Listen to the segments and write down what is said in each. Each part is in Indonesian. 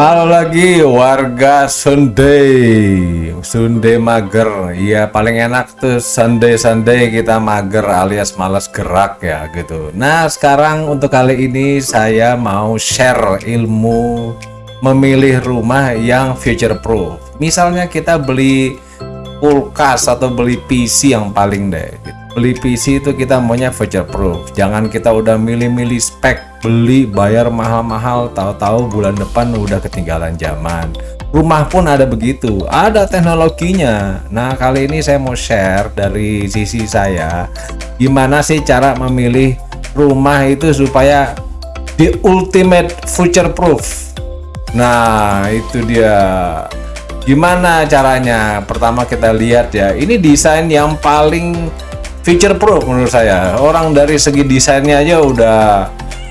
Halo lagi warga Sunday. Sunday mager. Iya paling enak tuh Sunday Sunday kita mager alias malas gerak ya gitu. Nah sekarang untuk kali ini saya mau share ilmu memilih rumah yang future proof Misalnya kita beli kulkas atau beli PC yang paling deh gitu beli PC itu kita maunya future proof. Jangan kita udah milih-milih spek beli bayar mahal-mahal tahu-tahu bulan depan udah ketinggalan zaman. Rumah pun ada begitu ada teknologinya. Nah kali ini saya mau share dari sisi saya gimana sih cara memilih rumah itu supaya di ultimate future proof. Nah itu dia. Gimana caranya? Pertama kita lihat ya ini desain yang paling future proof menurut saya. Orang dari segi desainnya aja udah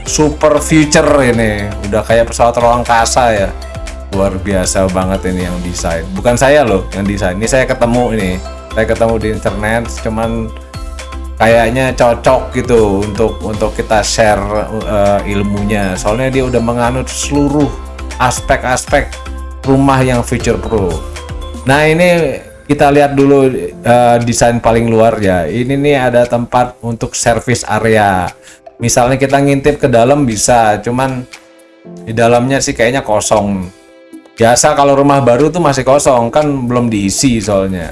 super future ini. Udah kayak pesawat ruang angkasa ya. Luar biasa banget ini yang desain. Bukan saya loh yang desain. Ini saya ketemu ini. Saya ketemu di internet cuman kayaknya cocok gitu untuk untuk kita share uh, ilmunya. Soalnya dia udah menganut seluruh aspek-aspek rumah yang future proof nah ini kita lihat dulu uh, desain paling luar ya. Ini nih ada tempat untuk service area. Misalnya kita ngintip ke dalam bisa cuman di dalamnya sih kayaknya kosong. Biasa kalau rumah baru tuh masih kosong kan belum diisi soalnya.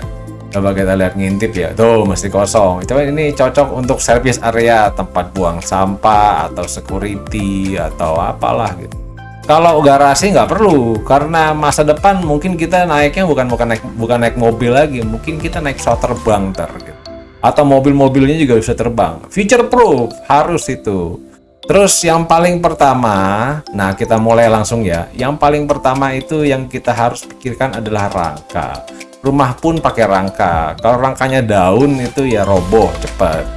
Coba kita lihat ngintip ya. Tuh masih kosong. Coba ini cocok untuk service area tempat buang sampah atau security atau apalah gitu kalau garasi nggak perlu karena masa depan mungkin kita naiknya bukan bukan naik bukan naik mobil lagi mungkin kita naik pesawat terbang ntar gitu. atau mobil-mobilnya juga bisa terbang. Future proof harus itu. Terus yang paling pertama nah kita mulai langsung ya. Yang paling pertama itu yang kita harus pikirkan adalah rangka. Rumah pun pakai rangka. Kalau rangkanya daun itu ya roboh cepat.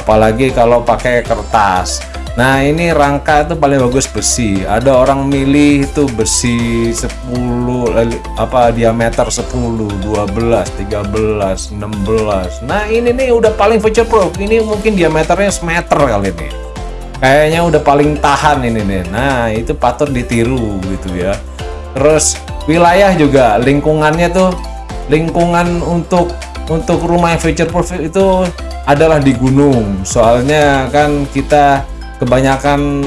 Apalagi kalau pakai kertas Nah ini rangka itu paling bagus besi. Ada orang milih itu besi 10 apa diameter 10 12 13 16 nah ini nih udah paling future proof. Ini mungkin diameternya semeter kali ini. Kayaknya udah paling tahan ini nih. Nah itu patut ditiru gitu ya. Terus wilayah juga lingkungannya tuh lingkungan untuk untuk rumah yang future proof itu adalah di gunung. Soalnya kan kita kebanyakan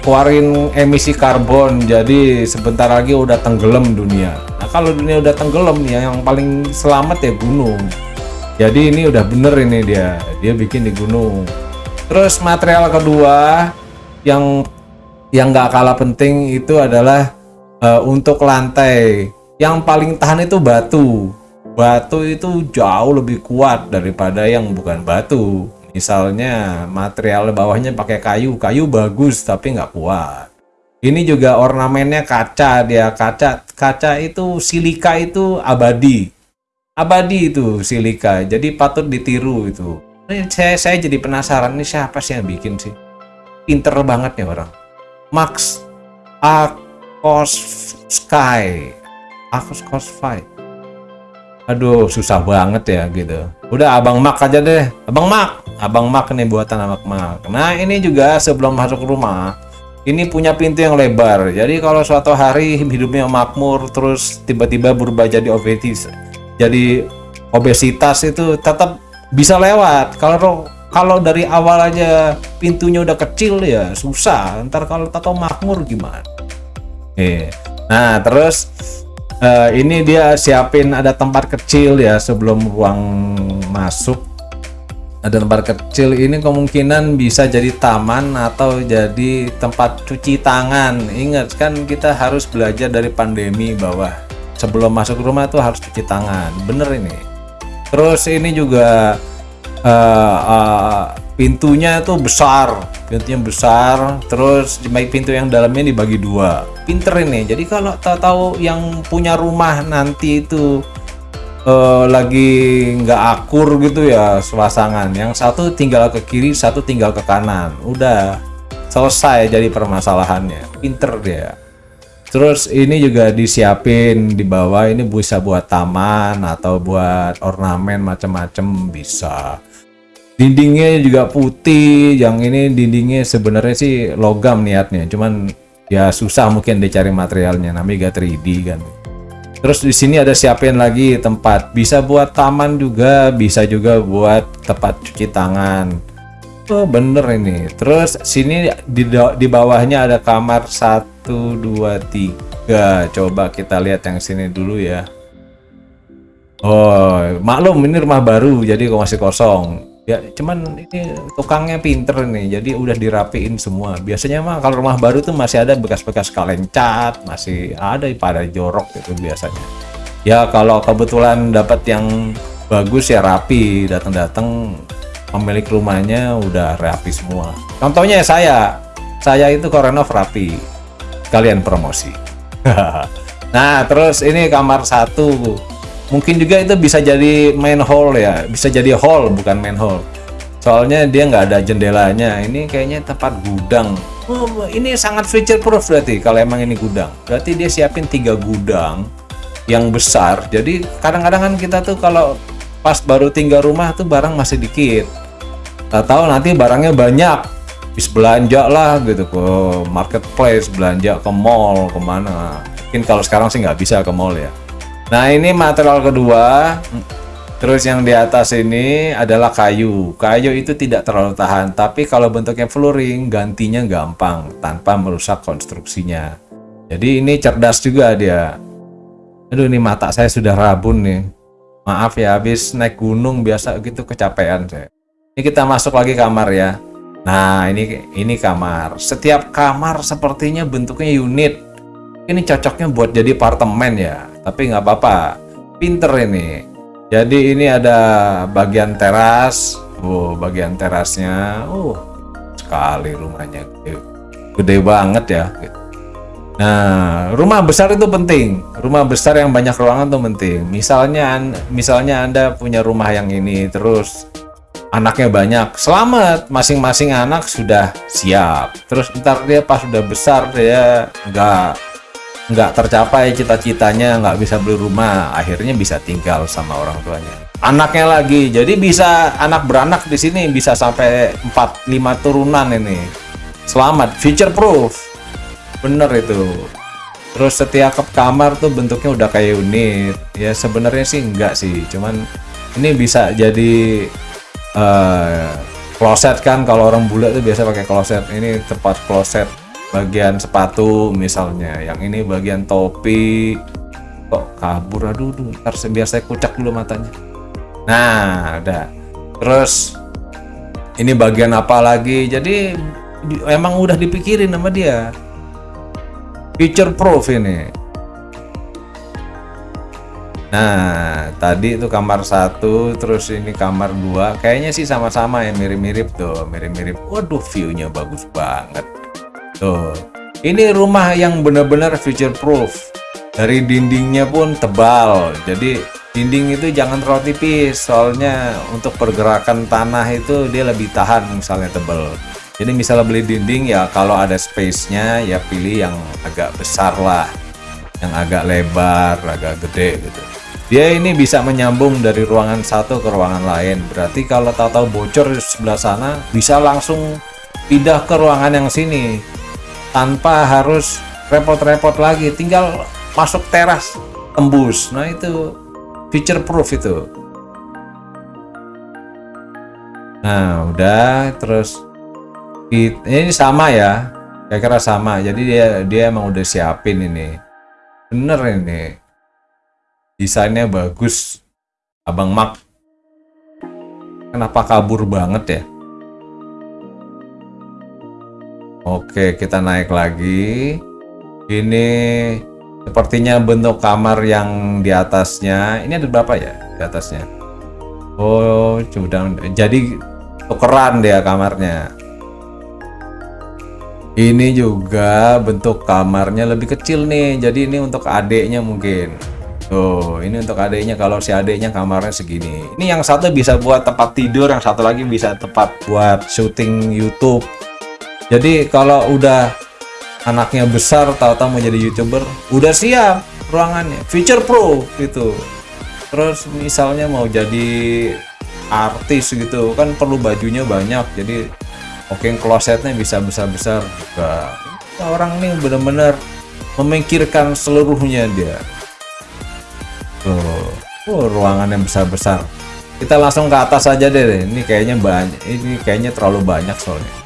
keluarin emisi karbon jadi sebentar lagi udah tenggelam dunia. Nah kalau dunia udah tenggelam ya yang paling selamat ya gunung. Jadi ini udah bener ini dia dia bikin di gunung. Terus material kedua yang yang nggak kalah penting itu adalah uh, untuk lantai. Yang paling tahan itu batu. Batu itu jauh lebih kuat daripada yang bukan batu misalnya material bawahnya pakai kayu kayu bagus tapi nggak kuat. Ini juga ornamennya kaca dia kaca kaca itu silika itu abadi. Abadi itu silika jadi patut ditiru itu. Ini saya saya jadi penasaran ini siapa sih yang bikin sih? Pinter banget ya orang. Max Akos Sky Akos Sky aduh susah banget ya gitu. Udah abang mak aja deh. Abang mak abang mak nih buatan abang mak. Nah ini juga sebelum masuk rumah ini punya pintu yang lebar. Jadi kalau suatu hari hidupnya makmur terus tiba-tiba berubah jadi obesitas jadi obesitas itu tetap bisa lewat. Kalau kalau dari awal aja pintunya udah kecil ya susah. Ntar kalau tato makmur gimana. Oke. nah terus uh, ini dia siapin ada tempat kecil ya sebelum ruang masuk ada tempat kecil ini kemungkinan bisa jadi taman atau jadi tempat cuci tangan. Ingat kan kita harus belajar dari pandemi bahwa sebelum masuk rumah tuh harus cuci tangan. Bener ini. Terus ini juga uh, uh, pintunya itu besar. Pintunya besar terus baik pintu yang dalamnya dibagi dua. Pinter ini. Jadi kalau tahu-tahu yang punya rumah nanti itu uh, lagi nggak akur gitu ya suasangan. Yang satu tinggal ke kiri satu tinggal ke kanan. Udah selesai jadi permasalahannya. Pinter dia. Terus ini juga disiapin di bawah ini bisa buat taman atau buat ornamen macam-macam bisa. Dindingnya juga putih yang ini dindingnya sebenarnya sih logam niatnya. Cuman ya susah mungkin dicari materialnya. Namanya gak 3D kan terus di sini ada siapin lagi tempat. Bisa buat taman juga bisa juga buat tempat cuci tangan. Oh bener ini. Terus sini di, di bawahnya ada kamar 1 2 3 coba kita lihat yang sini dulu ya. Oh, maklum ini rumah baru jadi kok masih kosong. Ya, cuman ini tukangnya pinter nih, jadi udah dirapiin semua. Biasanya mah kalau rumah baru tuh masih ada bekas-bekas kaleng cat, masih ada pada jorok gitu biasanya. Ya kalau kebetulan dapat yang bagus ya rapi, datang-datang pemilik rumahnya udah rapi semua. Contohnya saya, saya itu korenov rapi, kalian promosi. nah terus ini kamar satu mungkin juga itu bisa jadi main hall ya bisa jadi hall bukan main hall. Soalnya dia nggak ada jendelanya. Ini kayaknya tempat gudang. Oh, ini sangat feature proof berarti kalau emang ini gudang. Berarti dia siapin tiga gudang yang besar. Jadi kadang-kadang kan kita tuh kalau pas baru tinggal rumah tuh barang masih dikit. Tak tahu nanti barangnya banyak. Bis belanja lah gitu ke marketplace belanja ke mall ke mana. Mungkin kalau sekarang sih nggak bisa ke mall ya Nah ini material kedua. Terus yang di atas ini adalah kayu. Kayu itu tidak terlalu tahan Tapi kalau bentuknya flooring gantinya gampang Tanpa merusak konstruksinya. Jadi ini cerdas juga dia. Aduh ini mata saya sudah rabun nih. Maaf ya habis naik gunung biasa gitu kecapean saya. Ini kita masuk lagi kamar ya. Nah ini ini kamar. Setiap kamar sepertinya bentuknya unit. Ini cocoknya buat jadi apartemen ya tapi nggak apa-apa. Pinter ini. Jadi ini ada bagian teras. Oh bagian terasnya. Oh sekali rumahnya gede, gede banget ya. Nah rumah besar itu penting. Rumah besar yang banyak ruangan itu penting. Misalnya misalnya anda punya rumah yang ini terus anaknya banyak selamat. Masing-masing anak sudah siap. Terus ntar dia pas sudah besar dia nggak nggak tercapai cita-citanya nggak bisa beli rumah akhirnya bisa tinggal sama orang tuanya. Anaknya lagi jadi bisa anak beranak di sini bisa sampai 4-5 turunan ini. Selamat future proof. Bener itu. Terus setiap kamar tuh bentuknya udah kayak unit. Ya sebenarnya sih enggak sih cuman ini bisa jadi uh, kloset kan. Kalau orang bule tuh biasa pakai kloset. Ini tempat kloset bagian sepatu misalnya yang ini bagian topi. Kok kabur? Aduh ntar biar saya kucak dulu matanya. Nah ada. Terus ini bagian apa lagi? Jadi emang udah dipikirin sama dia. Future proof ini. Nah, tadi itu kamar satu, terus ini kamar dua. Kayaknya sih sama-sama ya, mirip-mirip tuh, mirip-mirip. Waduh, view-nya bagus banget. Tuh. Ini rumah yang benar-benar future proof. Dari dindingnya pun tebal. Jadi dinding itu jangan terlalu tipis soalnya untuk pergerakan tanah itu dia lebih tahan misalnya tebal. Jadi misalnya beli dinding ya kalau ada space-nya ya pilih yang agak besar lah. Yang agak lebar, agak gede gitu. Dia ini bisa menyambung dari ruangan satu ke ruangan lain. Berarti kalau tahu-tahu bocor di sebelah sana bisa langsung pindah ke ruangan yang sini tanpa harus repot-repot lagi. Tinggal masuk teras tembus. Nah itu feature proof itu. Nah udah terus ini sama ya kayak kira sama. Jadi dia dia emang udah siapin ini. Bener ini. Desainnya bagus. Abang mak kenapa kabur banget ya Oke, kita naik lagi. Ini sepertinya bentuk kamar yang di atasnya. Ini ada berapa ya di atasnya? Oh, sudah jadi tukeran dia kamarnya. Ini juga bentuk kamarnya lebih kecil nih. Jadi ini untuk adiknya mungkin. Tuh, ini untuk adiknya kalau si adiknya kamarnya segini. Ini yang satu bisa buat tempat tidur, yang satu lagi bisa tempat buat syuting YouTube jadi kalau udah anaknya besar tahu-tahu mau jadi youtuber udah siap ruangannya. Feature pro gitu. Terus misalnya mau jadi artis gitu kan perlu bajunya banyak. Jadi oke okay, klosetnya bisa besar-besar juga. Orang nih bener-bener memikirkan seluruhnya dia. Tuh oh, ruangan yang besar-besar. Kita langsung ke atas aja deh. Ini kayaknya banyak ini kayaknya terlalu banyak soalnya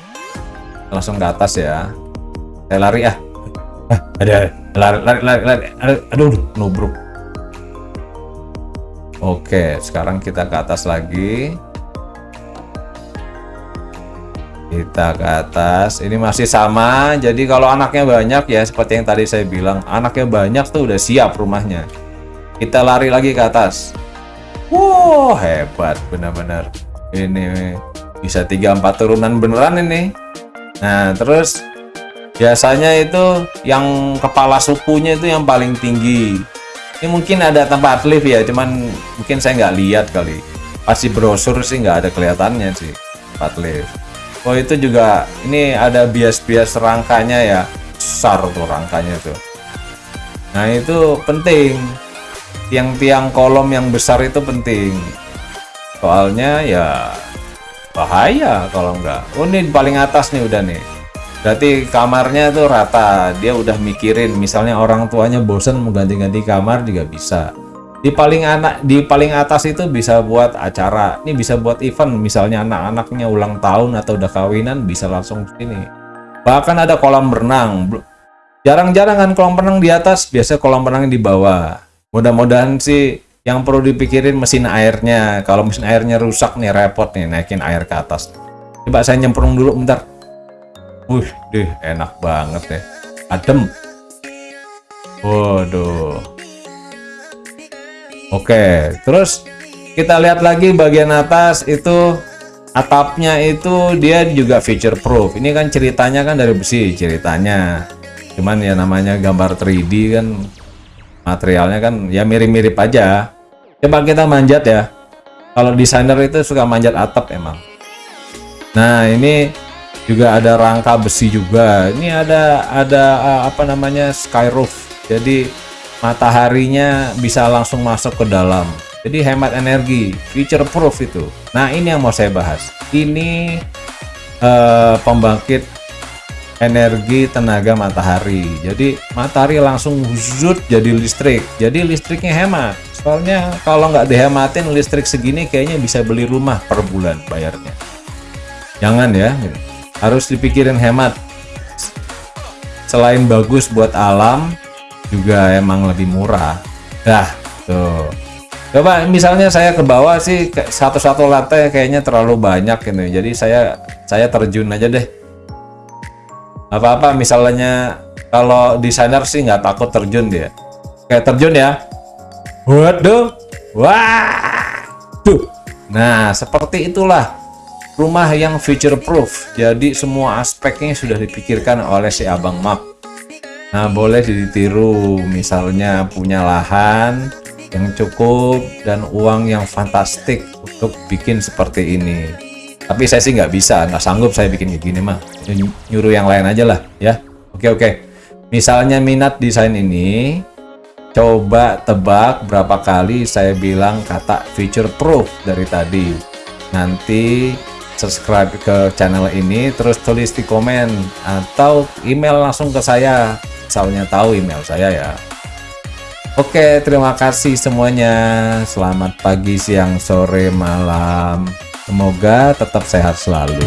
langsung ke atas ya. Saya lari ah, ah ada. Lari lari lari, lari. aduh nubruk. Oke sekarang kita ke atas lagi. Kita ke atas. Ini masih sama. Jadi kalau anaknya banyak ya seperti yang tadi saya bilang anaknya banyak tuh udah siap rumahnya. Kita lari lagi ke atas. Wow, hebat benar-benar. Ini bisa 3 4 turunan beneran ini. Nah, terus biasanya itu yang kepala sukunya itu yang paling tinggi. Ini mungkin ada tempat lift ya, cuman mungkin saya nggak lihat kali. Pasti brosur sih nggak ada kelihatannya sih tempat lift. Oh itu juga ini ada bias-bias rangkanya ya, besar tuh rangkanya tuh. Nah itu penting tiang-tiang kolom yang besar itu penting soalnya ya bahaya kalau enggak. Oh ini paling atas nih udah nih. Berarti kamarnya tuh rata. Dia udah mikirin misalnya orang tuanya bosen mau ganti-ganti kamar juga bisa. Di paling anak di paling atas itu bisa buat acara. Ini bisa buat event misalnya anak-anaknya ulang tahun atau udah kawinan bisa langsung sini. Bahkan ada kolam renang. Jarang-jarang kan kolam renang di atas biasa kolam renang di bawah. Mudah-mudahan sih yang perlu dipikirin mesin airnya. Kalau mesin airnya rusak nih repot nih naikin air ke atas. Coba saya nyemprong dulu bentar. Wih deh enak banget deh. Adem. Waduh. Oke terus kita lihat lagi bagian atas itu atapnya itu dia juga feature proof ini kan ceritanya kan dari besi ceritanya. Cuman ya namanya gambar 3D kan materialnya kan ya mirip-mirip aja. Coba kita manjat ya. Kalau desainer itu suka manjat atap emang. Nah ini juga ada rangka besi juga. Ini ada ada uh, apa namanya sky roof. Jadi mataharinya bisa langsung masuk ke dalam. Jadi hemat energi. Future proof itu. Nah ini yang mau saya bahas. Ini uh, pembangkit energi tenaga matahari. Jadi matahari langsung zut jadi listrik. Jadi listriknya hemat. Soalnya kalau nggak dihematin listrik segini kayaknya bisa beli rumah per bulan bayarnya. Jangan ya harus dipikirin hemat. Selain bagus buat alam juga emang lebih murah. Dah tuh. Coba misalnya saya ke bawah sih satu-satu lantai kayaknya terlalu banyak gitu jadi saya saya terjun aja deh apa-apa misalnya kalau desainer sih nggak takut terjun dia. Kayak terjun ya. Waduh. Wah tuh nah seperti itulah rumah yang future proof jadi semua aspeknya sudah dipikirkan oleh si abang map. Nah boleh ditiru misalnya punya lahan yang cukup dan uang yang fantastik untuk bikin seperti ini tapi saya sih nggak bisa nggak sanggup saya bikin kayak gini mah. Nyuruh yang lain aja lah ya. Oke oke. Misalnya minat desain ini coba tebak berapa kali saya bilang kata feature proof dari tadi. Nanti subscribe ke channel ini terus tulis di komen atau email langsung ke saya. Misalnya tahu email saya ya. Oke, terima kasih semuanya. Selamat pagi, siang, sore, malam. Semoga tetap sehat selalu.